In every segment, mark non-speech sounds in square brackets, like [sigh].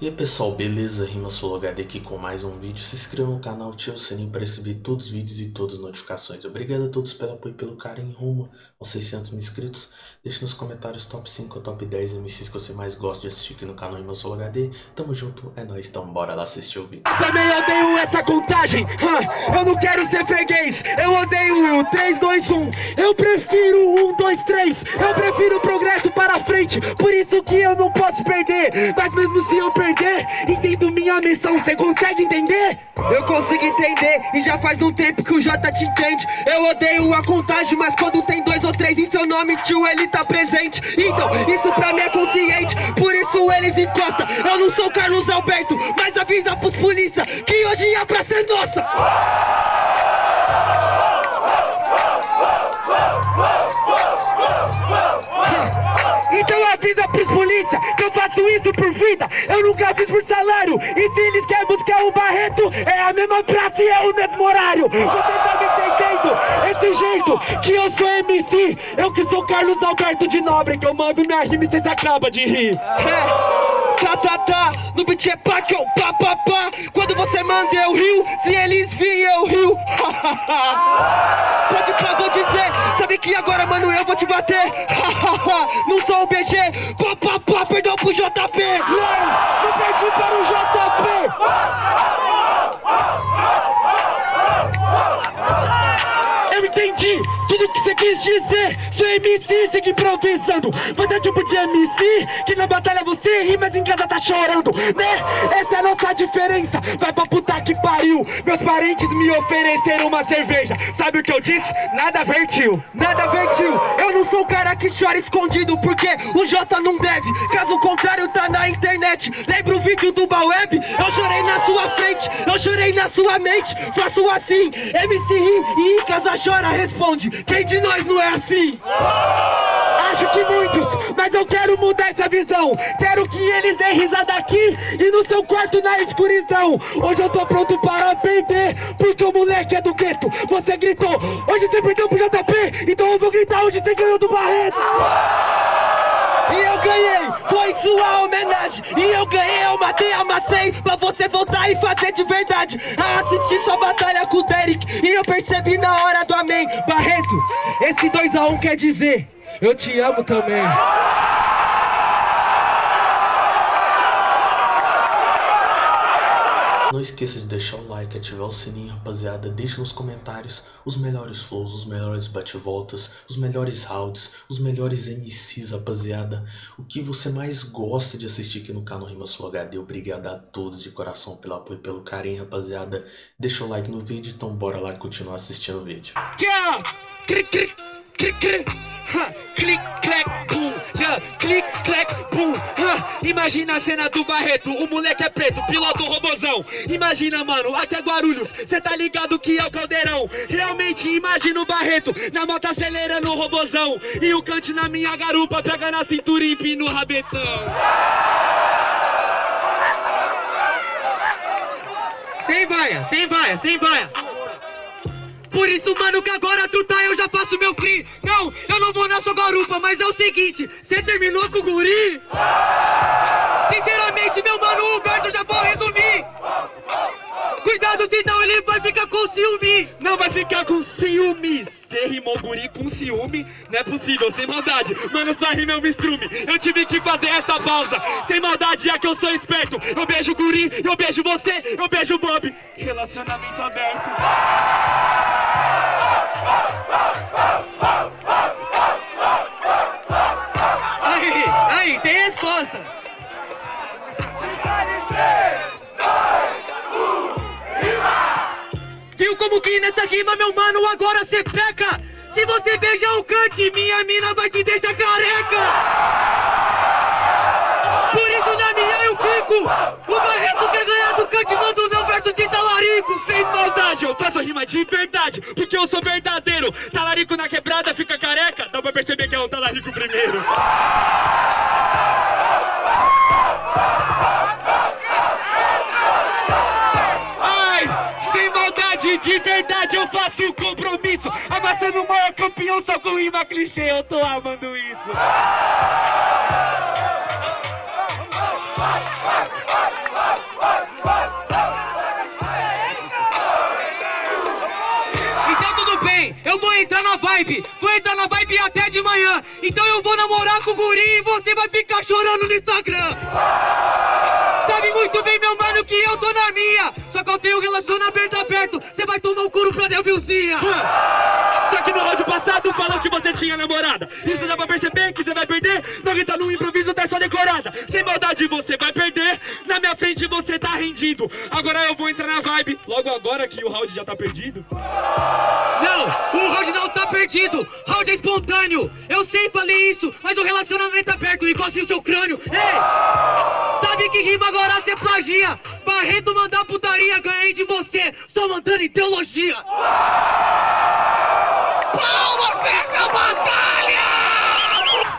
E aí pessoal, beleza? Rima HD aqui com mais um vídeo. Se inscreva no canal, ative o sininho para receber todos os vídeos e todas as notificações. Obrigado a todos pelo apoio e pelo carinho rumo aos 600 mil inscritos. Deixe nos comentários top 5 ou top 10 MCs que você mais gosta de assistir aqui no canal Rima HD. Tamo junto, é nóis, então bora lá assistir o vídeo. Também odeio essa contagem, eu não quero ser freguês. Eu odeio o 3, 2, 1. Eu prefiro 1, 2, 3. Eu prefiro progresso para frente, por isso que eu não posso perder. Mas mesmo se eu perder, perder Entendo minha missão, cê consegue entender? Eu consigo entender e já faz um tempo que o J te entende. Eu odeio a contagem, mas quando tem dois ou três em seu nome, tio, ele tá presente. Então, isso pra mim é consciente, por isso eles encostam. Eu não sou Carlos Alberto, mas avisa pros polícia Que hoje a praça é nossa Então avisa pros polícia que eu faço isso por vida Eu nunca fiz por salário E se eles querem buscar o Barreto É a mesma praça e é o mesmo horário Você tá me entendendo? Esse jeito que eu sou MC Eu que sou Carlos Alberto de Nobre Que eu mando minha rima e cês acaba de rir é. Tá, tá, tá, no beat é pá que eu pá, pá, pá. Quando você manda eu rio, se eles vêm eu rio. [laughs] Pode pá, vou dizer, sabe que agora mano eu vou te bater. [laughs] Não sou o BG, pá, pá, pá, perdão pro JP Não, não perdi para o JP tudo que você quis dizer Sou MC, segue improvisando. Você é tipo de MC Que na batalha você ri, mas em casa tá chorando Né? Essa é a nossa diferença. Vai pra puta que pariu. Meus parentes me ofereceram uma cerveja. Sabe o que eu disse? Nada vertiu Nada vertiu. Eu não sou o cara que chora escondido Porque o J não deve. Caso contrário tá na internet. Lembra o vídeo do Baweb? Eu chorei na sua frente Eu chorei na sua mente. Faço assim MC ri e em casa chora, responde. Quem de nós não é assim? Acho que muitos, mas eu quero mudar essa visão. Quero que eles deem risada aqui e no seu quarto na escuridão. Hoje eu tô pronto para perder, porque o moleque é do gueto. Você gritou, hoje você perdeu pro JP Então eu vou gritar hoje você ganhou do Barreto homenagem E eu ganhei, eu matei, amassei Pra você voltar e fazer de verdade. A assistir sua batalha com o Derek E eu percebi na hora do amém. Barreto, esse 2x1 um quer dizer Eu te amo também Não esqueça de deixar o like, ativar o sininho, rapaziada. Deixe nos comentários os melhores flows, os melhores bate-voltas, os melhores rounds, os melhores MCs, rapaziada. O que você mais gosta de assistir aqui no canal Rima Sul HD. Obrigado a todos de coração pelo apoio e pelo carinho, rapaziada. Deixa o like no vídeo, então bora lá continuar assistindo o vídeo. Yeah! clic, clac, clic, clac. Imagina a cena do Barreto, o moleque é preto, piloto robozão. Imagina, mano, aqui é Guarulhos, cê tá ligado que é o caldeirão. Realmente imagina o Barreto, na moto acelerando o robozão. E o cante na minha garupa, pega na cintura e empina o rabetão. Sem baia, sem baia, sem baia. Por isso, mano, que agora tu tá, eu já faço meu free Não, eu não vou na sua garupa, mas é o seguinte Cê terminou com o guri? Sinceramente, meu mano, o verso já vou resumir. Cuidado, senão ele vai ficar com ciúme. Não vai ficar com ciúme. Você rimou guri com ciúme? Não é possível, sem maldade. Mano, sua rima é um estrume. Eu tive que fazer essa pausa. Sem maldade, é que eu sou esperto. Eu beijo guri, eu beijo você, eu beijo Bob. Relacionamento aberto agora cê peca? Se você beijar o cante, minha mina vai te deixar careca. Por isso na minha eu fico. O Barreto quer ganhar do cante, manda o não verso de talarico. Sem maldade, eu faço rima de verdade, porque eu sou verdadeiro. Talarico na quebrada fica careca, dá pra perceber que é o talarico primeiro. sem maldade, de verdade eu faço o compromisso. Amassando o maior campeão só com rima clichê, eu tô amando isso. Então tudo bem, eu vou entrar na vibe, vou entrar na vibe até de manhã. Então eu vou namorar com o guri e você vai ficar chorando no Instagram. Sabe muito bem, meu mano, que eu tô na minha. Só que eu tenho relacionamento aberto. Você vai tomar um couro pra Delvilzinha. Só que no áudio passado falou que você tinha namorada Isso dá pra perceber que você vai perder Não grita no improviso tá só decorada Sem maldade você vai perder Na minha frente você tá rendido Agora eu vou entrar na vibe Logo agora que o round já tá perdido Não, o round não tá perdido. Round é espontâneo. Eu sempre falei isso, mas o relacionamento aberto encosta o seu crânio. Ei! Sabe que rima agora você plagia? Barreto mandar putaria, ganhei de você. Só mandando em teologia. Palmas pra essa batalha!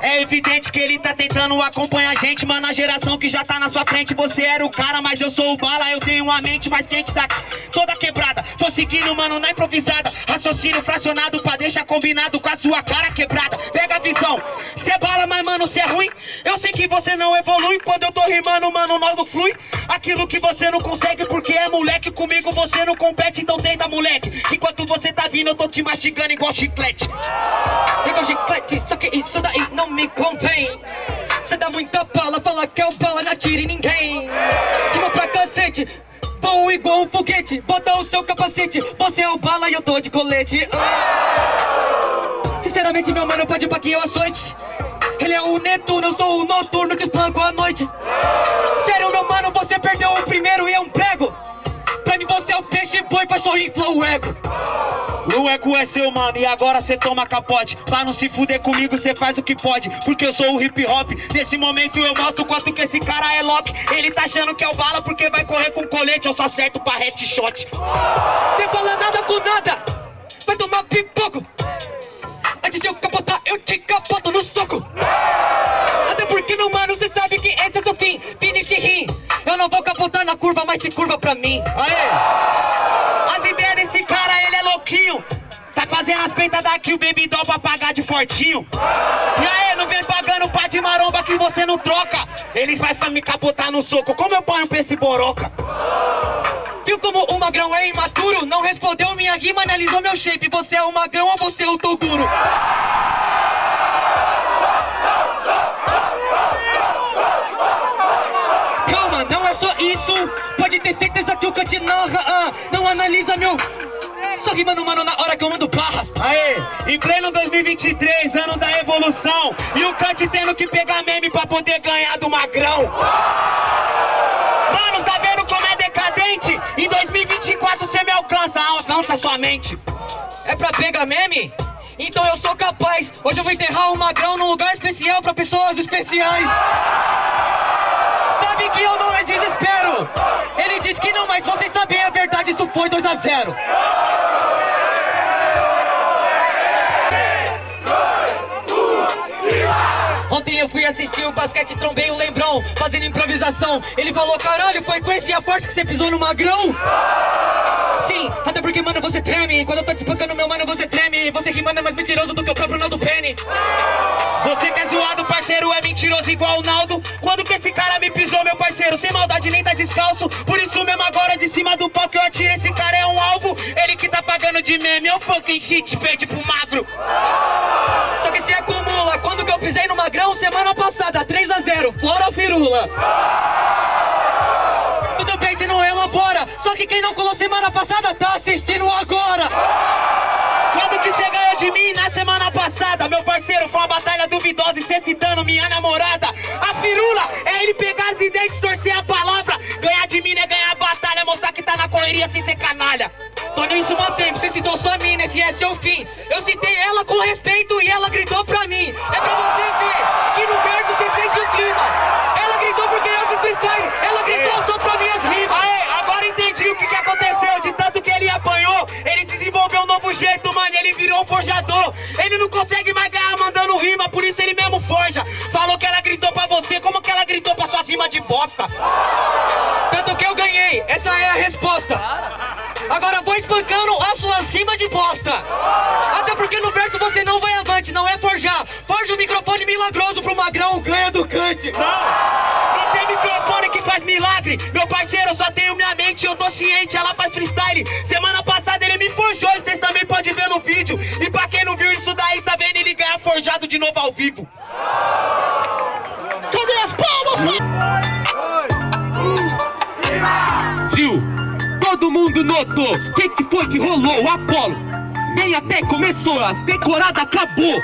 É evidente que ele tá tentando acompanhar a gente, mano. A geração que já tá na sua frente. Você era o cara, mas eu sou o bala. Eu tenho uma mente mais quente da toda quebrada. Tô seguindo, mano, na improvisada. Raciocínio fracionado pra deixar combinado com a sua cara quebrada. Pega a visão. Cê é bala, mas mano, cê é ruim. Eu sei que você não evolui. Quando eu tô rimando, mano, logo flui. Aquilo que você não consegue porque é moleque. Comigo você não compete, então tenta, moleque. Enquanto você tá vindo, eu tô te mastigando igual chiclete. Igual chiclete, só que isso daí não me convém. Cê dá muita bala, fala que eu bala, não atire ninguém. Rima pra cacete, vou igual um foguete. Bota o seu capacete, você é o bala e eu tô de colete. Ah. Sinceramente, meu mano, pode pra que eu açoite. Ele é o Netuno, eu sou o noturno, te espanco à noite. Sério, meu mano, você perdeu o primeiro e é um prego. Pra mim você é o peixe boi, pra só inflar o ego. O ego é seu, mano, e agora cê toma capote. Pra não se fuder comigo, cê faz o que pode. Porque eu sou o hip hop. Nesse momento eu mostro quanto que esse cara é lock. Ele tá achando que é o bala porque vai correr com colete. Eu só acerto pra headshot. Você fala nada com nada, vai tomar pipoco. Antes de eu capotar, eu te capoto no soco. Até porque, meu mano, cê sabe que esse é seu fim. Finish rim. Eu não vou capotar na curva, mas se curva pra mim. Aê! Louquinho. Tá fazendo as peitas daqui, o baby doll pra pagar de fortinho. E aí, não vem pagando pá de maromba que você não troca. Ele vai me capotar no soco. Como eu ponho pra esse boroca? Viu como o magrão é imaturo? Não respondeu minha rima, analisou meu shape. Você é o magrão ou você é o Toguro? Calma, não é só isso. Pode ter certeza que o Kant narra. ah, não analisa meu. Só rimando, mano, na hora que eu mando barras. Aê, em pleno 2023, ano da evolução. E o Kant tendo que pegar meme pra poder ganhar do magrão. Mano, tá vendo como é decadente? Em 2024 você me alcança, avança sua mente. É pra pegar meme? Então eu sou capaz. Hoje eu vou enterrar o magrão num lugar especial pra pessoas especiais. Sabe que eu não é desespero. Diz que não, mas vocês sabem a verdade, isso foi 2 a 0 Ontem eu fui assistir o basquete, trombei o Lembrão, fazendo improvisação. Ele falou, caralho, foi com esse a forte que você pisou no magrão? Sim, até porque, mano, você treme. Quando eu tô te espancando, meu mano, você treme. Você que mano é mais mentiroso do que o próprio Naldo Penny. Você que é zoado, parceiro, é mentiroso igual o Naldo. Quando que esse cara me pisou, meu parceiro? Sem maldade, nem tá descalço. Por isso mesmo agora, de cima do pau que eu atiro, esse cara é um alvo. Ele que tá pagando de meme, é um fucking shit, perde pro magro. Só que se acumula. Quando que eu pisei no magrão? Semana passada, 3 a 0 fora firula. Tudo bem se não elabora. Só que quem não colou semana passada tá assistindo agora. Semana passada? Meu parceiro, foi uma batalha duvidosa e cê citando minha namorada. A firula é ele pegar as ideias, distorcer a palavra. Ganhar de mim é ganhar a batalha, mostrar que tá na correria sem ser canalha. Tô nisso há tempo, você citou sua mina, esse é seu fim. Eu citei ela com respeito e ela gritou pra mim. É pra você ver Ele virou um forjador. Ele não consegue mais ganhar mandando rima, por isso ele mesmo forja. Falou que ela gritou pra você, como que ela gritou pra suas rimas de bosta? Tanto que eu ganhei, essa é a resposta. Agora vou espancando as suas rimas de bosta. Até porque no verso você não vai avante, não é forjar. Forja o microfone milagroso pro magrão, ganha do cante. Não tem microfone que faz milagre Meu parceiro, eu só tenho minha mente, eu tô ciente Ela faz freestyle Semana passada no vídeo E pra quem não viu isso daí, tá vendo ele ganhar forjado de novo ao vivo Cadê as palmas? Gil, todo mundo notou que que foi que rolou? O Apolo nem até começou, as decoradas acabou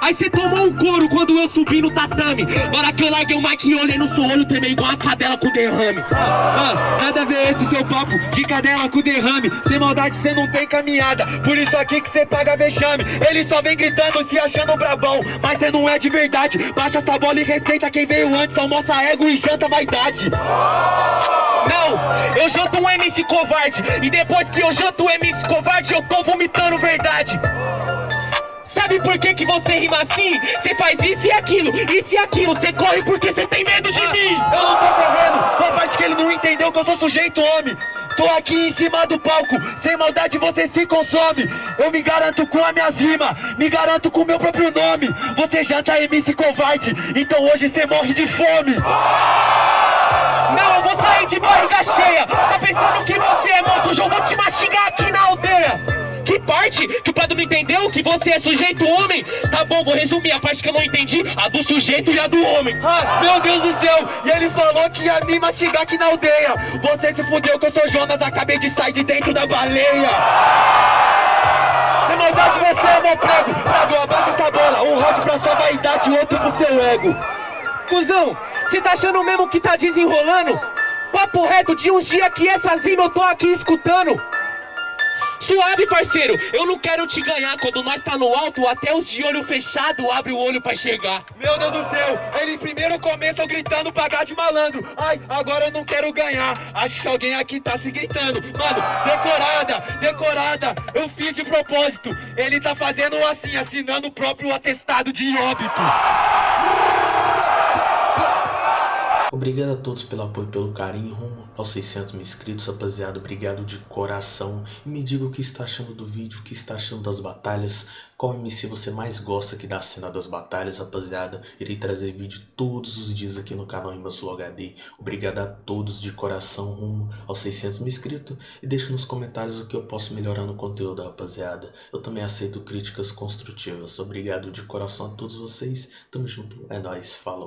Aí cê tomou um couro quando eu subi no tatame. Hora que eu larguei o mic e olhei no seu olho Tremei igual a cadela com derrame. Ah, nada a ver esse seu papo de cadela com derrame. Sem maldade cê não tem caminhada Por isso aqui que cê paga vexame. Ele só vem gritando se achando brabão Mas cê não é de verdade. Baixa essa bola e respeita quem veio antes Almoça ego e janta vaidade. Não, eu janto um MC covarde E depois que eu janto o MC covarde Eu tô vomitando verdade Sabe por que que você rima assim? Você faz isso e aquilo, isso e aquilo. Você corre porque você tem medo de mim. Eu não tô correndo, foi a parte que ele não entendeu que eu sou sujeito homem. Tô aqui em cima do palco, sem maldade você se consome. Eu me garanto com as minhas rimas, me garanto com o meu próprio nome. Você janta MC covarde, então hoje você morre de fome. Não, eu vou sair de barriga cheia. Tá pensando que você é monstro, eu vou te mastigar aqui na aldeia que parte? Que o Prado não entendeu? Que você é sujeito homem? Tá bom, vou resumir. A parte que eu não entendi A do sujeito e a do homem. Ah, meu Deus do céu! E ele falou que ia me mastigar aqui na aldeia. Você se fudeu que eu sou Jonas, acabei de sair de dentro da baleia. Sem maldade você é meu prego Prado, abaixa essa bola. Um round pra sua vaidade e outro pro seu ego. Cusão, cê tá achando mesmo que tá desenrolando? Papo reto de uns dias que essas rimas eu tô aqui escutando Suave, parceiro, eu não quero te ganhar. Quando nós tá no alto, até os de olho fechado Abre o olho pra chegar. Meu Deus do céu, ele primeiro começa gritando pagar de malandro. Ai, agora eu não quero ganhar. Acho que alguém aqui tá se gritando. Mano, decorada, decorada. Eu fiz de propósito. Ele tá fazendo assim, assinando o próprio atestado de óbito Obrigado a todos pelo apoio e pelo carinho rumo aos 600 mil inscritos, rapaziada. Obrigado de coração. E me diga o que está achando do vídeo, o que está achando das batalhas. Qual MC você mais gosta aqui da cena das batalhas, rapaziada. Irei trazer vídeo todos os dias aqui no canal Sul HD. Obrigado a todos de coração rumo aos 600 mil inscritos. E deixe nos comentários o que eu posso melhorar no conteúdo, rapaziada. Eu também aceito críticas construtivas. Obrigado de coração a todos vocês. Tamo junto. É nóis. Falou.